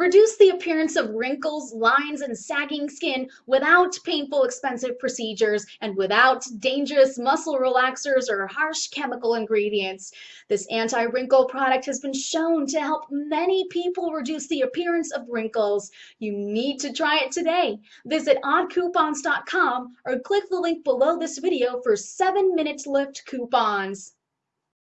Reduce the appearance of wrinkles, lines, and sagging skin without painful, expensive procedures and without dangerous muscle relaxers or harsh chemical ingredients. This anti-wrinkle product has been shown to help many people reduce the appearance of wrinkles. You need to try it today. Visit oddcoupons.com or click the link below this video for 7 minute lift coupons.